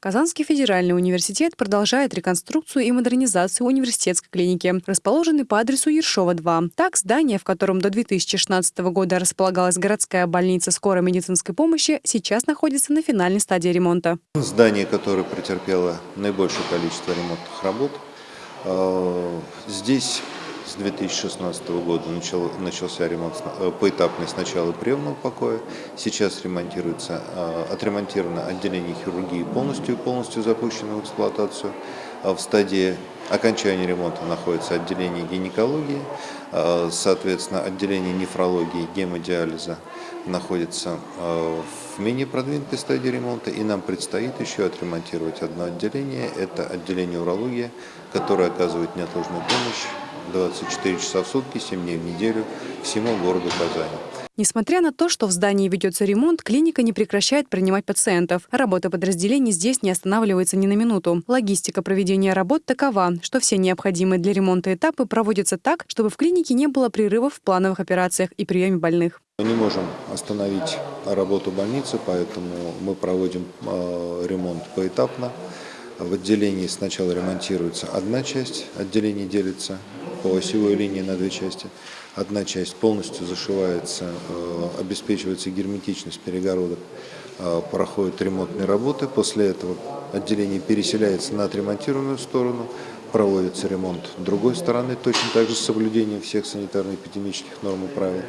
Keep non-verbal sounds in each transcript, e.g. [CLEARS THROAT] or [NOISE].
Казанский федеральный университет продолжает реконструкцию и модернизацию университетской клиники, расположенной по адресу Ершова 2. Так, здание, в котором до 2016 года располагалась городская больница скорой медицинской помощи, сейчас находится на финальной стадии ремонта. Здание, которое претерпело наибольшее количество ремонтных работ. Э, здесь с 2016 года начал, начался ремонт э, поэтапный сначала приемного покоя, сейчас ремонтируется, э, отремонтировано отделение хирургии полностью, полностью запущено в эксплуатацию. В стадии окончания ремонта находится отделение гинекологии, э, соответственно, отделение нефрологии, гемодиализа находится в менее продвинутой стадии ремонта, и нам предстоит еще отремонтировать одно отделение, это отделение урологии, которое оказывает неотложную помощь 24 часа в сутки, 7 дней в неделю всему городу Казани. Несмотря на то, что в здании ведется ремонт, клиника не прекращает принимать пациентов. Работа подразделений здесь не останавливается ни на минуту. Логистика проведения работ такова, что все необходимые для ремонта этапы проводятся так, чтобы в клинике не было прерывов в плановых операциях и приеме больных. Мы не можем остановить работу больницы, поэтому мы проводим э, ремонт поэтапно. В отделении сначала ремонтируется одна часть, отделение делится по осевой линии на две части. Одна часть полностью зашивается, э, обеспечивается герметичность перегородок, э, проходят ремонтные работы. После этого отделение переселяется на отремонтированную сторону, проводится ремонт другой стороны, точно так же с соблюдением всех санитарно-эпидемических норм и правил.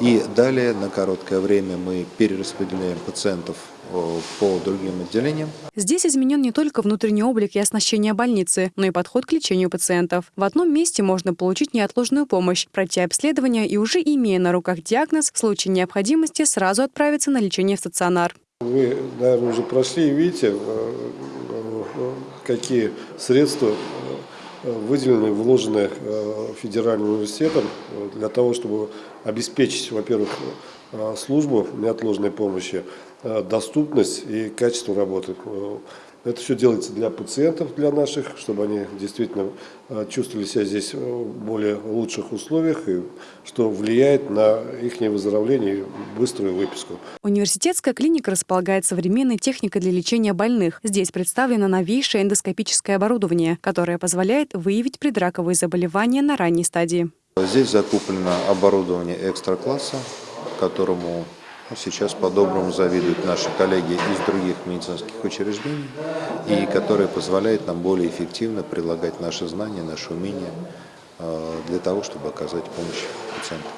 И далее на короткое время мы перераспределяем пациентов по другим отделениям. Здесь изменен не только внутренний облик и оснащение больницы, но и подход к лечению пациентов. В одном месте можно получить неотложную помощь, пройти обследование и уже имея на руках диагноз, в случае необходимости сразу отправиться на лечение в стационар. Вы, наверное, уже прошли и видите, э, э, какие средства выделены, вложены э, федеральным университетом для того, чтобы обеспечить, во-первых, э, службу неотложной помощи, э, доступность и качество работы. Это все делается для пациентов, для наших, чтобы они действительно э, чувствовали себя здесь в более лучших условиях, и что влияет на их выздоровление и быструю выписку. Университетская клиника располагает современной техникой для лечения больных. Здесь представлено новейшее эндоскопическое оборудование, которое позволяет выявить предраковые заболевания на ранней стадии. Здесь закуплено оборудование экстра-класса, которому сейчас по-доброму завидуют наши коллеги из других медицинских учреждений, и которое позволяет нам более эффективно прилагать наши знания, наши умения э, для того, чтобы оказать помощь пациентам.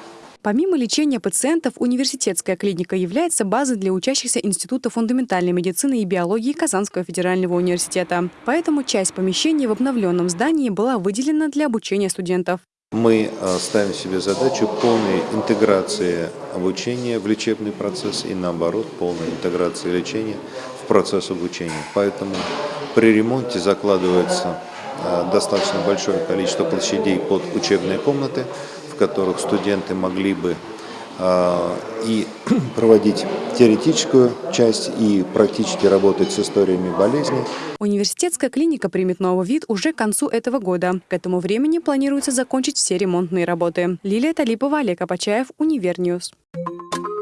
Помимо лечения пациентов, университетская клиника является базой для учащихся Института фундаментальной медицины и биологии Казанского федерального университета. Поэтому часть помещений в обновленном здании была выделена для обучения студентов. Мы э, ставим себе задачу полной интеграции обучения в лечебный процесс и наоборот полной интеграции лечения в процесс обучения. Поэтому при ремонте закладывается э, достаточно большое количество площадей под учебные комнаты, в которых студенты могли бы и [CLEARS THROAT] проводить теоретическую часть и практически работать с историями болезни. Университетская клиника примет новый вид уже к концу этого года. К этому времени планируется закончить все ремонтные работы. Лилия Талипова, Олег Апачаев, Univer News. Thank.